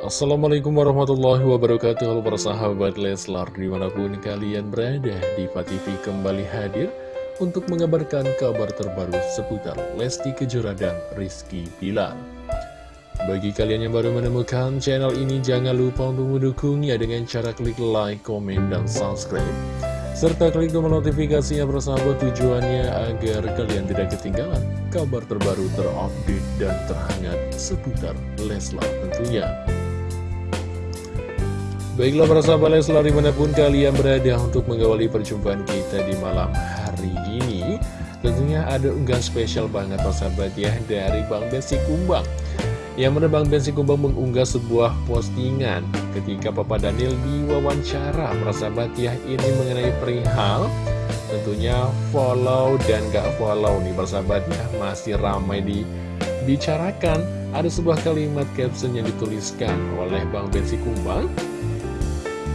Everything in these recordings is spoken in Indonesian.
Assalamualaikum warahmatullahi wabarakatuh. Halo para sahabat Leslar Di mana pun kalian berada Diva TV kembali hadir Untuk mengabarkan kabar terbaru Seputar Lesti Kejora dan Rizky Bilar. Bagi kalian yang baru menemukan channel ini Jangan lupa untuk mendukungnya Dengan cara klik like, komen, dan subscribe. Serta klik tombol notifikasinya bersahabat tujuannya agar kalian tidak ketinggalan kabar terbaru terupdate dan terhangat seputar Leslar tentunya. Baiklah para sahabat Leslar di mana pun kalian berada untuk mengawali perjumpaan kita di malam hari ini Tentunya ada unggahan spesial banget para sahabat ya dari Bang Besi Kumbang. Yang mana Bang Bensi Kumbang mengunggah sebuah postingan ketika Papa Daniel diwawancara sahabat ya ini mengenai perihal tentunya follow dan gak follow nih persahabatnya masih ramai dibicarakan. Ada sebuah kalimat caption yang dituliskan oleh Bang Bensi Kumbang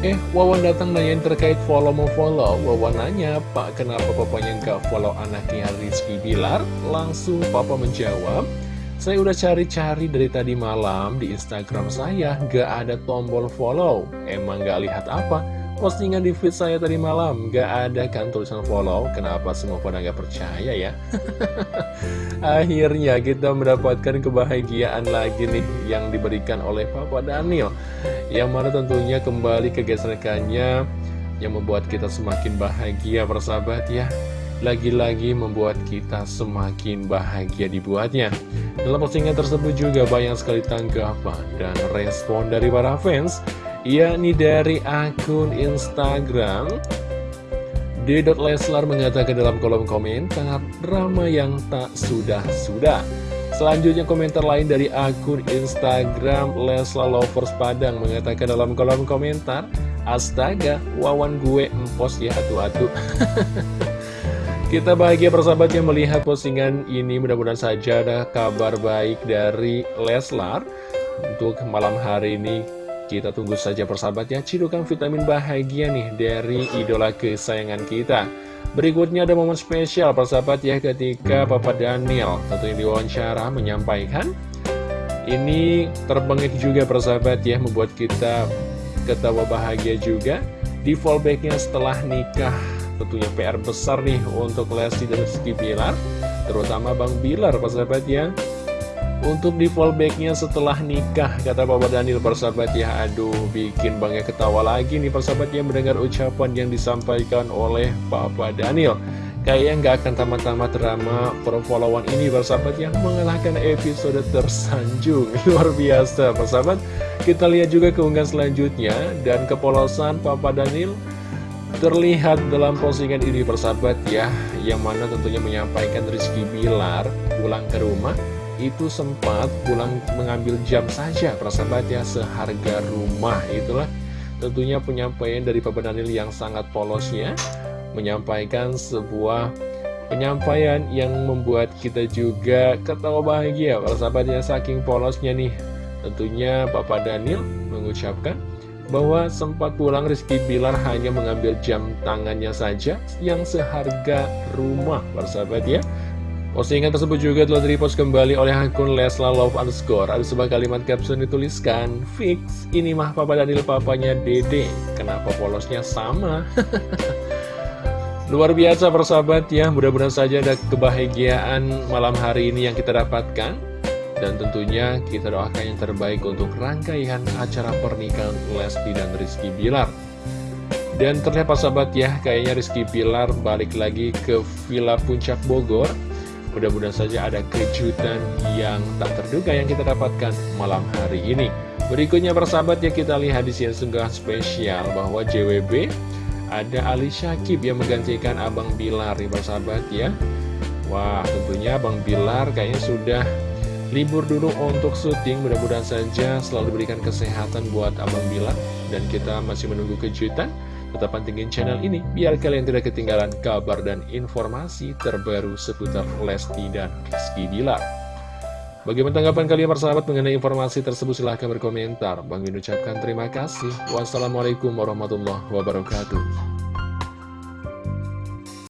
Eh, Wawan datang nanyain terkait follow mau follow Wawan nanya, Pak kenapa papanya gak follow anaknya Rizky Bilar? Langsung papa menjawab saya udah cari-cari dari tadi malam di Instagram saya, gak ada tombol follow. Emang gak lihat apa? Postingan di feed saya tadi malam, gak ada kan tulisan follow. Kenapa semua pada gak percaya ya? Akhirnya kita mendapatkan kebahagiaan lagi nih yang diberikan oleh Papa Daniel. Yang mana tentunya kembali kegesekannya yang membuat kita semakin bahagia persahabat ya lagi-lagi membuat kita semakin bahagia dibuatnya. Dalam postingan tersebut juga banyak sekali tanggapan dan respon dari para fans, yakni dari akun Instagram. D. Leslar mengatakan dalam kolom komentar, drama yang tak sudah-sudah. Selanjutnya komentar lain dari akun Instagram Leslar Lovers Padang mengatakan dalam kolom komentar, Astaga, wawan gue empos ya atu-atu. Kita bahagia persahabat yang melihat postingan ini Mudah-mudahan saja ada kabar baik dari Leslar Untuk malam hari ini kita tunggu saja persahabat ya Cidukan vitamin bahagia nih dari idola kesayangan kita. Berikutnya ada momen spesial persahabat ya ketika Papa Daniel tentunya diwawancara menyampaikan Ini terbengek juga persahabat ya membuat kita ketawa bahagia juga Di fallbacknya setelah nikah. Tentunya PR besar nih untuk Lesti dan Rizky Bilar Terutama Bang Bilar persahabat ya Untuk di fallbacknya setelah nikah Kata Bapak Daniel persahabat ya. Aduh bikin Bangnya ketawa lagi nih persahabat ya Mendengar ucapan yang disampaikan oleh Papa Daniel. Kayaknya nggak akan tamat-tamat drama perfollowan ini persahabat yang mengalahkan episode tersanjung. Luar biasa persahabat. Kita lihat juga keunggahan selanjutnya. Dan kepolosan Papa Daniel Terlihat dalam postingan ini persahabat ya. Yang mana tentunya menyampaikan Rizky Bilar pulang ke rumah Itu sempat pulang mengambil jam saja persahabat ya Seharga rumah itulah. Tentunya penyampaian dari Papa Daniel yang sangat polosnya Menyampaikan sebuah penyampaian yang membuat kita juga ketawa bahagia. Persahabatnya saking polosnya nih. Tentunya Papa Daniel mengucapkan bahwa sempat pulang Rizky Bilar hanya mengambil jam tangannya saja yang seharga rumah, persahabat ya. Postingan tersebut juga telah direpost kembali oleh akun Lesla Love Underscore. Ada sebuah kalimat caption dituliskan, Fix, ini mah papa Daniel papanya Dede. Kenapa polosnya sama? Luar biasa persahabat ya, mudah-mudahan saja ada kebahagiaan malam hari ini yang kita dapatkan. Dan tentunya kita doakan yang terbaik untuk rangkaian acara pernikahan Lesti dan Rizky Bilar. Dan terlihat sahabat ya, kayaknya Rizky Bilar balik lagi ke Villa Puncak Bogor. Mudah-mudahan saja ada kejutan yang tak terduga yang kita dapatkan malam hari ini. Berikutnya persahabat ya kita lihat di sini sungguh spesial bahwa JWB ada Ali Syakib yang menggantikan Abang Bilar nih persahabat ya. Wah tentunya Abang Bilar kayaknya sudah libur dulu untuk syuting mudah-mudahan saja selalu diberikan kesehatan buat Abang Bilar dan kita masih menunggu kejutan tetap pantengin channel ini biar kalian tidak ketinggalan kabar dan informasi terbaru seputar Lesti dan Rizky Bilar. Bagaimana tanggapan kalian persahabat mengenai informasi tersebut? Silahkan berkomentar. Bang Min ucapkan terima kasih. Wassalamualaikum warahmatullahi wabarakatuh